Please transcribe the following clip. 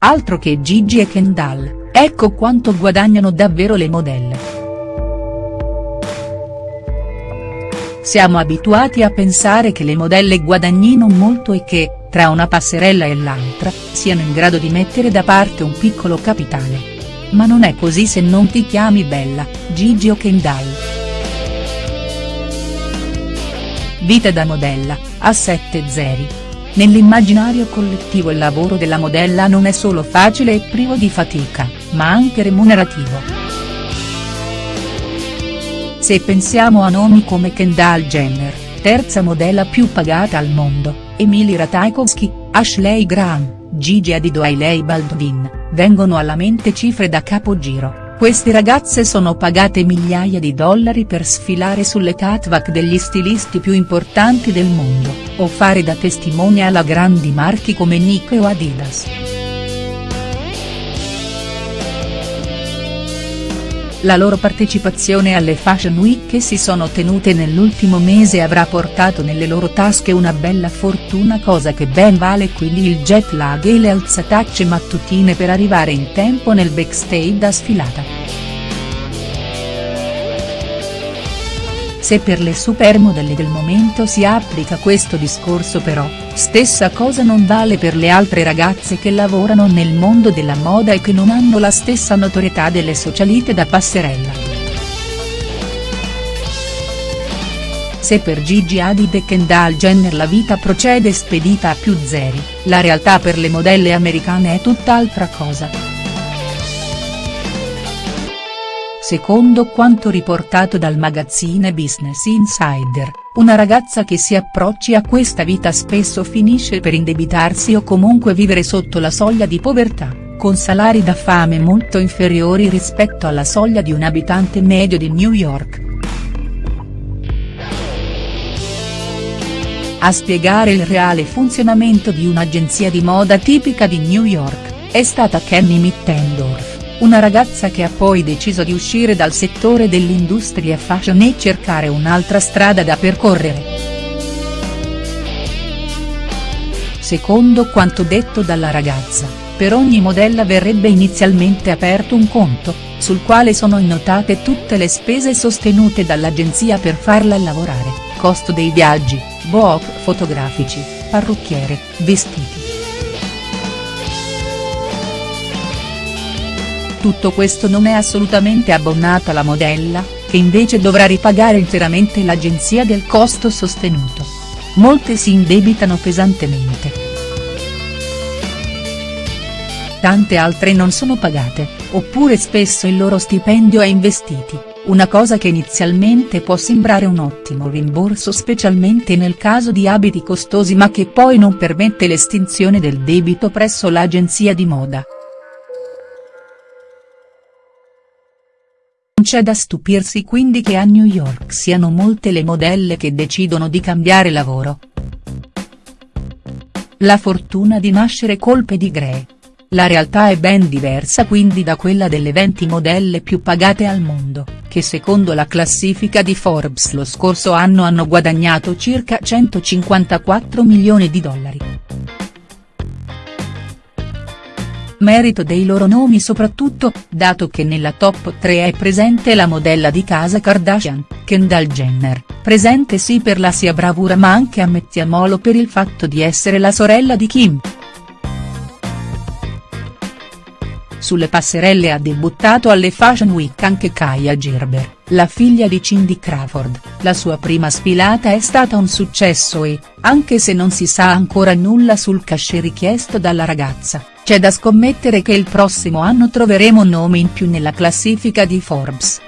Altro che Gigi e Kendall, ecco quanto guadagnano davvero le modelle. Siamo abituati a pensare che le modelle guadagnino molto e che, tra una passerella e l'altra, siano in grado di mettere da parte un piccolo capitale. Ma non è così se non ti chiami Bella, Gigi o Kendall. Vita da modella, a 7 zeri. Nell'immaginario collettivo il lavoro della modella non è solo facile e privo di fatica, ma anche remunerativo. Se pensiamo a nomi come Kendall Jenner, terza modella più pagata al mondo, Emily Ratajkowski, Ashley Graham, Gigi Hadid o Hailey Baldwin, vengono alla mente cifre da capogiro. Queste ragazze sono pagate migliaia di dollari per sfilare sulle catwalk degli stilisti più importanti del mondo, o fare da testimonial a grandi marchi come Nike o Adidas. La loro partecipazione alle Fashion Week che si sono tenute nell'ultimo mese avrà portato nelle loro tasche una bella fortuna cosa che ben vale quindi il jet lag e le alzatacce mattutine per arrivare in tempo nel backstage da sfilata. Se per le supermodelle del momento si applica questo discorso però, stessa cosa non vale per le altre ragazze che lavorano nel mondo della moda e che non hanno la stessa notorietà delle socialite da passerella. Se per Gigi Hadid e Kendall Jenner la vita procede spedita a più zeri, la realtà per le modelle americane è tutt'altra cosa. Secondo quanto riportato dal magazzine Business Insider, una ragazza che si approcci a questa vita spesso finisce per indebitarsi o comunque vivere sotto la soglia di povertà, con salari da fame molto inferiori rispetto alla soglia di un abitante medio di New York. A spiegare il reale funzionamento di un'agenzia di moda tipica di New York, è stata Kenny Mittendorf una ragazza che ha poi deciso di uscire dal settore dell'industria fashion e cercare un'altra strada da percorrere. Secondo quanto detto dalla ragazza, per ogni modella verrebbe inizialmente aperto un conto, sul quale sono annotate tutte le spese sostenute dall'agenzia per farla lavorare, costo dei viaggi, book fotografici, parrucchiere, vestiti. Tutto questo non è assolutamente abbonato alla modella, che invece dovrà ripagare interamente l'agenzia del costo sostenuto. Molte si indebitano pesantemente. Tante altre non sono pagate, oppure spesso il loro stipendio è investiti, una cosa che inizialmente può sembrare un ottimo rimborso specialmente nel caso di abiti costosi ma che poi non permette l'estinzione del debito presso l'agenzia di moda. C'è da stupirsi quindi che a New York siano molte le modelle che decidono di cambiare lavoro. La fortuna di nascere colpe di Grey. La realtà è ben diversa quindi da quella delle 20 modelle più pagate al mondo, che secondo la classifica di Forbes lo scorso anno hanno guadagnato circa 154 milioni di dollari. Merito dei loro nomi soprattutto, dato che nella top 3 è presente la modella di casa Kardashian, Kendall Jenner, presente sì per la sia bravura ma anche ammettiamolo per il fatto di essere la sorella di Kim. Sulle passerelle ha debuttato alle Fashion Week anche Kaya Gerber, la figlia di Cindy Crawford, la sua prima sfilata è stata un successo e, anche se non si sa ancora nulla sul cachet richiesto dalla ragazza, c'è da scommettere che il prossimo anno troveremo nomi in più nella classifica di Forbes.